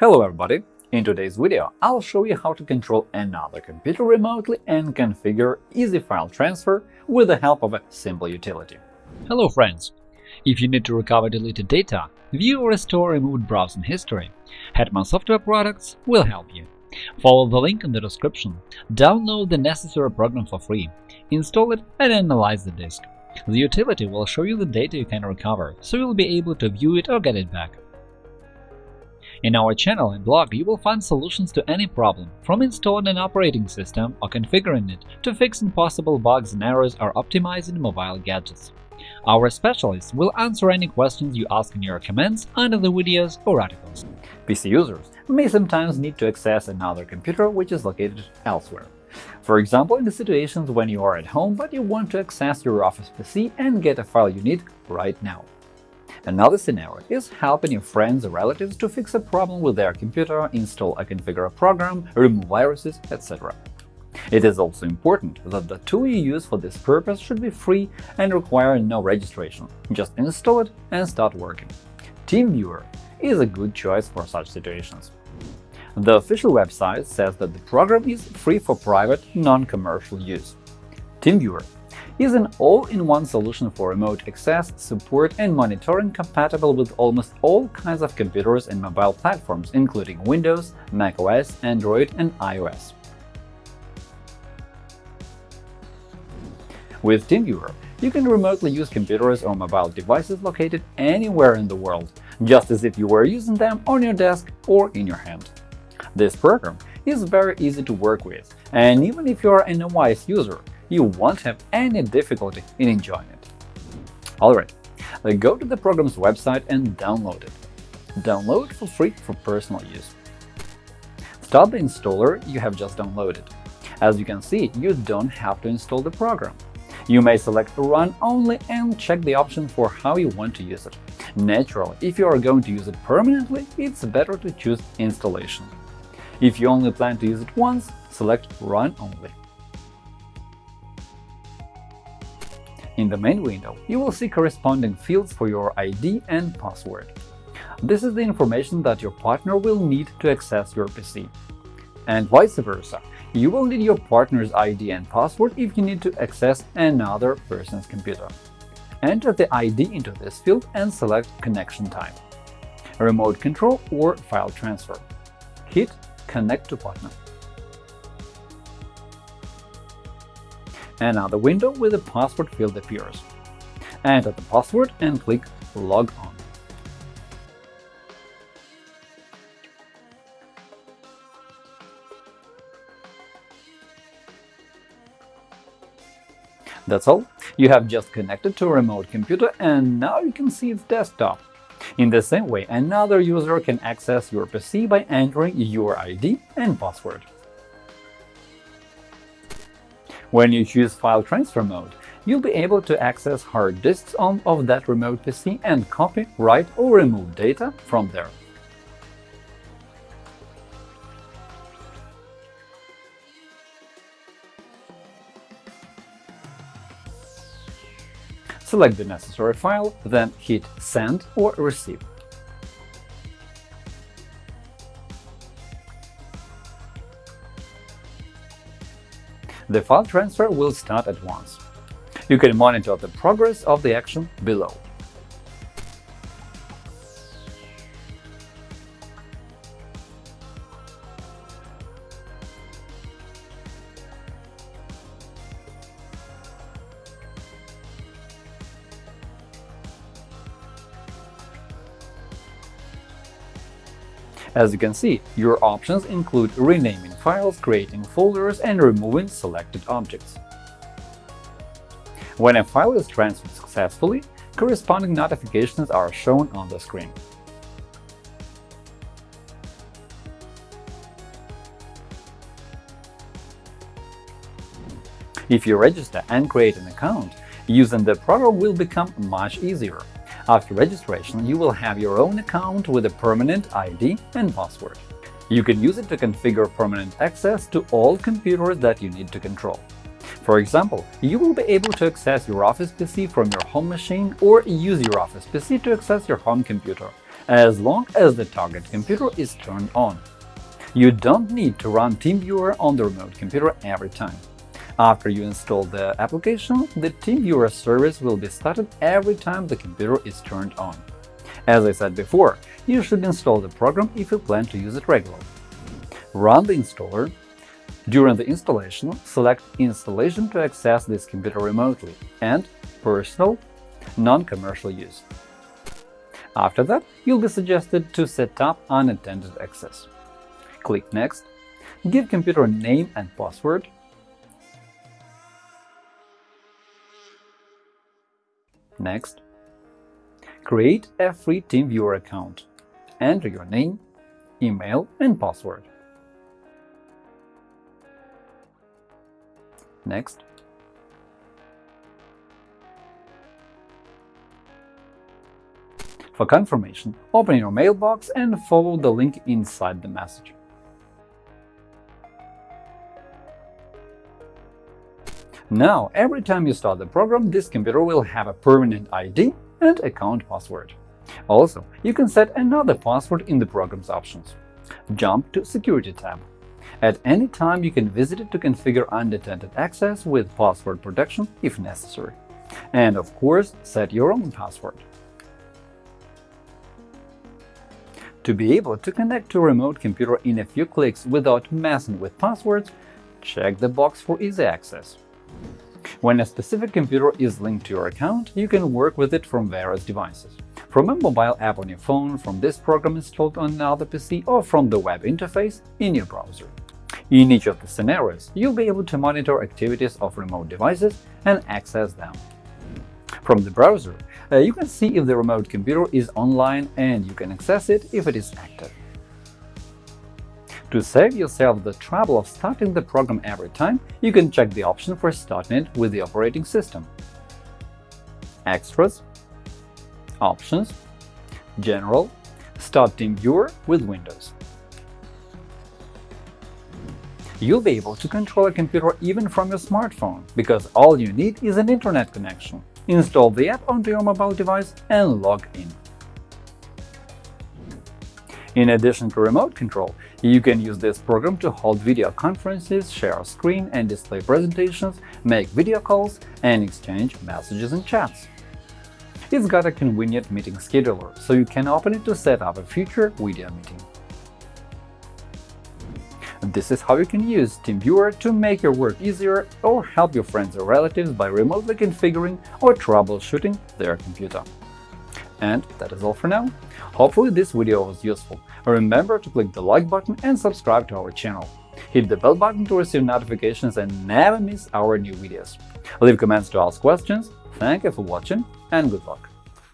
Hello everybody! In today's video, I'll show you how to control another computer remotely and configure easy file transfer with the help of a simple utility. Hello friends! If you need to recover deleted data, view or restore removed browsing history, Hetman Software Products will help you. Follow the link in the description, download the necessary program for free, install it and analyze the disk. The utility will show you the data you can recover, so you'll be able to view it or get it back. In our channel and blog, you will find solutions to any problem, from installing an operating system or configuring it to fixing possible bugs and errors or optimizing mobile gadgets. Our specialists will answer any questions you ask in your comments under the videos or articles. PC users may sometimes need to access another computer which is located elsewhere. For example, in the situations when you are at home but you want to access your Office PC and get a file you need right now. Another scenario is helping your friends or relatives to fix a problem with their computer, install a configure a program, remove viruses, etc. It is also important that the tool you use for this purpose should be free and require no registration. Just install it and start working. TeamViewer is a good choice for such situations. The official website says that the program is free for private, non-commercial use. TeamViewer is an all-in-one solution for remote access, support and monitoring compatible with almost all kinds of computers and mobile platforms, including Windows, macOS, Android and iOS. With TeamViewer, you can remotely use computers or mobile devices located anywhere in the world, just as if you were using them on your desk or in your hand. This program is very easy to work with, and even if you are an OS user, you won't have any difficulty in enjoying it. Alright, uh, go to the program's website and download it. Download for free for personal use. Start the installer you have just downloaded. As you can see, you don't have to install the program. You may select Run only and check the option for how you want to use it. Naturally, if you are going to use it permanently, it's better to choose Installation. If you only plan to use it once, select Run only. In the main window, you will see corresponding fields for your ID and password. This is the information that your partner will need to access your PC. And vice versa, you will need your partner's ID and password if you need to access another person's computer. Enter the ID into this field and select connection type – remote control or file transfer. Hit Connect to partner. Another window with a password field appears. Enter the password and click Log on. That's all. You have just connected to a remote computer and now you can see its desktop. In the same way, another user can access your PC by entering your ID and password. When you choose File Transfer mode, you'll be able to access hard disks on of that remote PC and copy, write or remove data from there. Select the necessary file, then hit Send or Receive. The file transfer will start at once. You can monitor the progress of the action below. As you can see, your options include renaming files, creating folders, and removing selected objects. When a file is transferred successfully, corresponding notifications are shown on the screen. If you register and create an account, using the program will become much easier. After registration, you will have your own account with a permanent ID and password. You can use it to configure permanent access to all computers that you need to control. For example, you will be able to access your Office PC from your home machine or use your Office PC to access your home computer, as long as the target computer is turned on. You don't need to run TeamViewer on the remote computer every time. After you install the application, the TeamViewer service will be started every time the computer is turned on. As I said before, you should install the program if you plan to use it regularly. Run the installer. During the installation, select Installation to access this computer remotely and Personal non-commercial use. After that, you'll be suggested to set up unattended access. Click Next, give computer name and password, Next, create a free TeamViewer account. Enter your name, email, and password. Next, For confirmation, open your mailbox and follow the link inside the message. Now, every time you start the program, this computer will have a permanent ID and account password. Also, you can set another password in the program's options. Jump to Security tab. At any time, you can visit it to configure unattended access with password protection if necessary. And, of course, set your own password. To be able to connect to a remote computer in a few clicks without messing with passwords, check the box for easy access. When a specific computer is linked to your account, you can work with it from various devices. From a mobile app on your phone, from this program installed on another PC, or from the web interface in your browser. In each of the scenarios, you'll be able to monitor activities of remote devices and access them. From the browser, uh, you can see if the remote computer is online and you can access it if it is active. To save yourself the trouble of starting the program every time, you can check the option for starting it with the operating system. Extras Options General Start TeamViewer with Windows. You'll be able to control a computer even from your smartphone, because all you need is an internet connection install the app onto your mobile device and log in. In addition to remote control, you can use this program to hold video conferences, share screen and display presentations, make video calls, and exchange messages and chats. It's got a convenient meeting scheduler, so you can open it to set up a future video meeting. This is how you can use TeamViewer to make your work easier or help your friends or relatives by remotely configuring or troubleshooting their computer. And that is all for now. Hopefully this video was useful. Remember to click the like button and subscribe to our channel. Hit the bell button to receive notifications and never miss our new videos. Leave comments to ask questions. Thank you for watching and good luck!